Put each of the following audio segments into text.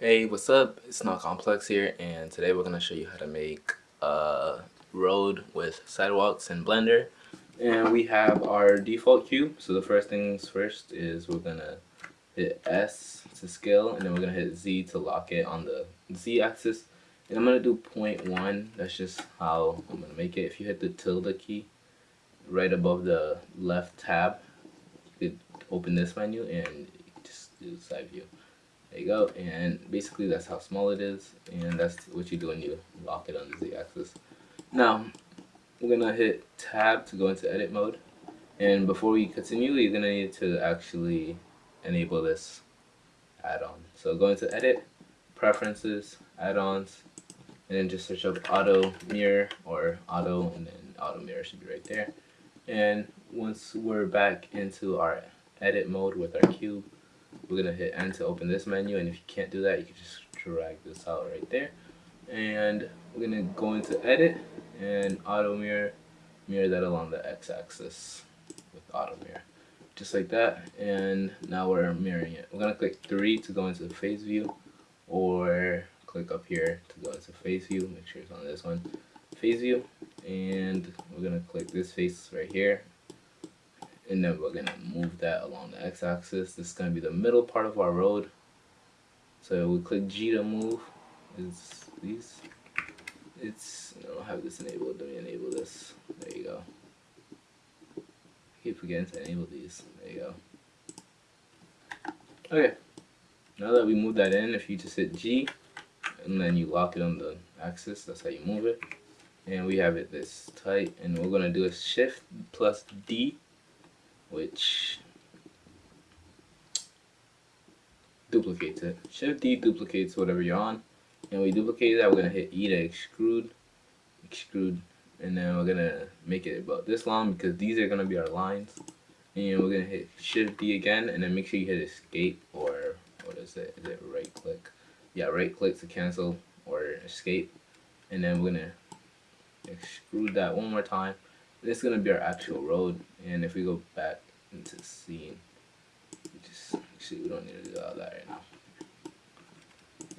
Hey, what's up? It's not complex here, and today we're gonna show you how to make a road with sidewalks in Blender. And we have our default cube. So the first things first is we're gonna hit S to scale, and then we're gonna hit Z to lock it on the Z axis. And I'm gonna do 0.1. That's just how I'm gonna make it. If you hit the tilde key right above the left tab, you could open this menu and just do side view. There you go, and basically that's how small it is, and that's what you do when you lock it on the z-axis. Now, we're gonna hit tab to go into edit mode, and before we continue, you're gonna need to actually enable this add-on. So go into edit, preferences, add-ons, and then just search up auto mirror or auto, and then auto mirror should be right there. And once we're back into our edit mode with our cube, we're gonna hit N to open this menu and if you can't do that you can just drag this out right there. And we're gonna go into edit and auto mirror mirror that along the x-axis with auto mirror just like that. And now we're mirroring it. We're gonna click 3 to go into the face view or click up here to go into face view make sure it's on this one. Face view and we're gonna click this face right here and then we're gonna move that along the x-axis. This is gonna be the middle part of our road. So we click G to move is these it's I don't have this enabled let me enable this. There you go. I keep forgetting to enable these. There you go. Okay. Now that we move that in if you just hit G and then you lock it on the axis that's how you move it. And we have it this tight and we're gonna do a shift plus D which duplicates it. Shift D duplicates whatever you're on. And we duplicate that, we're gonna hit E to extrude, extrude, and then we're gonna make it about this long because these are gonna be our lines. And we're gonna hit Shift D again, and then make sure you hit Escape or what is it? Is it right click? Yeah, right click to cancel or Escape, and then we're gonna extrude that one more time this is gonna be our actual road and if we go back into scene just actually we don't need to do all that right now.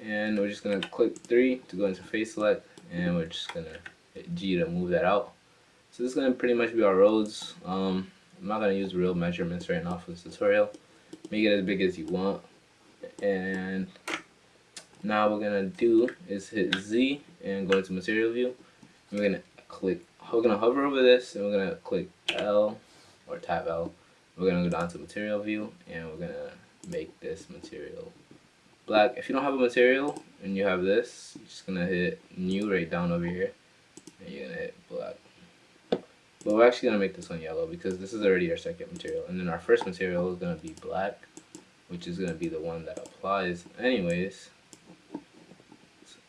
And we're just gonna click 3 to go into face select and we're just gonna hit G to move that out. So this is gonna pretty much be our roads. Um, I'm not gonna use real measurements right now for this tutorial. Make it as big as you want. And now we're gonna do is hit Z and go into material view. We're gonna click we're gonna hover over this and we're gonna click L or tap L. We're gonna go down to material view and we're gonna make this material black. If you don't have a material and you have this, you're just gonna hit new right down over here and you're gonna hit black. But we're actually gonna make this one yellow because this is already our second material. And then our first material is gonna be black, which is gonna be the one that applies anyways.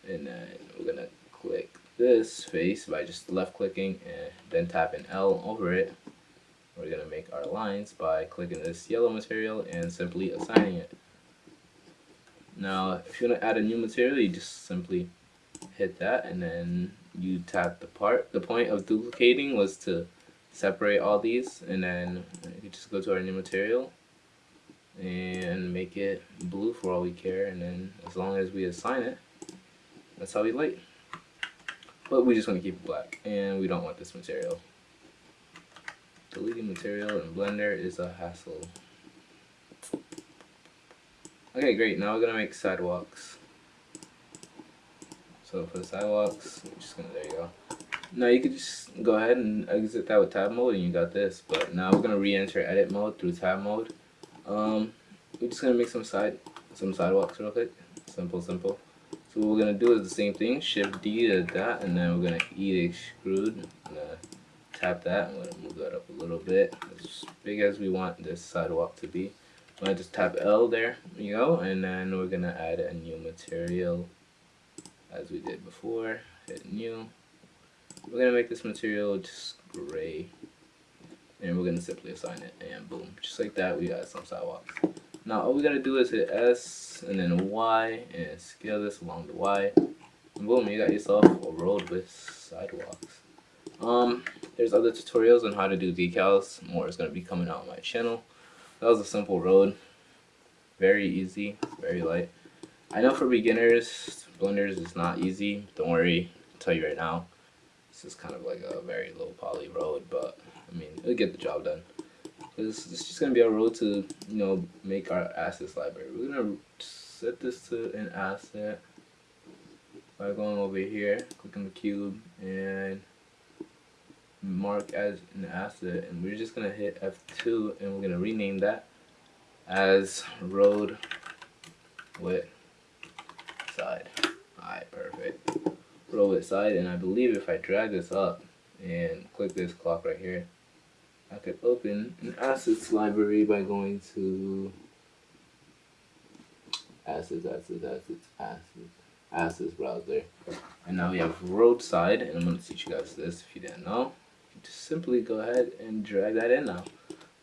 And then we're gonna click this face by just left clicking and then tapping L over it. We're to make our lines by clicking this yellow material and simply assigning it. Now if you want to add a new material you just simply hit that and then you tap the part. The point of duplicating was to separate all these and then you just go to our new material and make it blue for all we care and then as long as we assign it that's how we like but we just want to keep it black, and we don't want this material. Deleting material in Blender is a hassle. Okay, great. Now we're gonna make sidewalks. So for the sidewalks, just gonna there you go. Now you could just go ahead and exit that with tab mode, and you got this. But now we're gonna re-enter edit mode through tab mode. Um, we're just gonna make some side some sidewalks real quick. Simple, simple. So what we're gonna do is the same thing, shift D to that, and then we're gonna E to extrude. I'm gonna uh, tap that, I'm gonna move that up a little bit, as big as we want this sidewalk to be. I'm gonna just tap L there, you go, and then we're gonna add a new material, as we did before, hit new. We're gonna make this material just gray, and we're gonna simply assign it, and boom, just like that, we got some sidewalks. Now all we gotta do is hit S and then Y and scale this along the Y. And boom, you got yourself a road with sidewalks. Um, there's other tutorials on how to do decals. More is gonna be coming out on my channel. That was a simple road. Very easy, very light. I know for beginners, Blenders is not easy. Don't worry, I'll tell you right now. This is kind of like a very low poly road, but I mean, it'll get the job done. This is just gonna be a road to, you know, make our assets library. We're gonna set this to an asset by going over here, clicking the cube, and mark as an asset. And we're just gonna hit F2, and we're gonna rename that as road with side. Alright, perfect. Road with side, and I believe if I drag this up and click this clock right here, I could open an assets library by going to assets, assets, assets, assets, assets browser. And now we have roadside, and I'm going to teach you guys this if you didn't know. You just simply go ahead and drag that in now.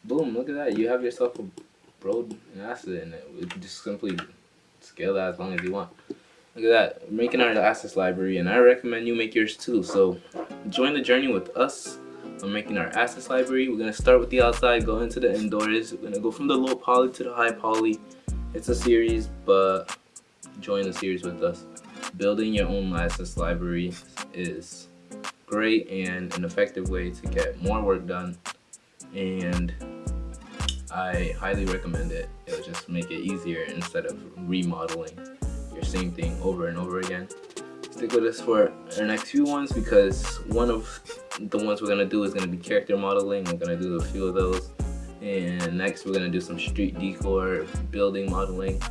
Boom, look at that. You have yourself a road and asset, and it. We can just simply scale that as long as you want. Look at that, making our assets library, and I recommend you make yours too. So join the journey with us on making our assets library. We're gonna start with the outside, go into the indoors. We're gonna go from the low poly to the high poly. It's a series, but join the series with us. Building your own assets library is great and an effective way to get more work done. And I highly recommend it. It'll just make it easier instead of remodeling your same thing over and over again. Stick with us for our next few ones because one of the ones we're gonna do is gonna be character modeling. We're gonna do a few of those. And next we're gonna do some street decor, building modeling.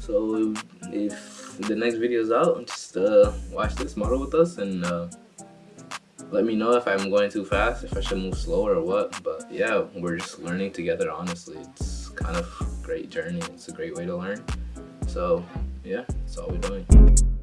So if the next video is out, just uh, watch this model with us and uh, let me know if I'm going too fast, if I should move slower or what. But yeah, we're just learning together, honestly. It's kind of great journey. It's a great way to learn. So yeah, that's all we're doing.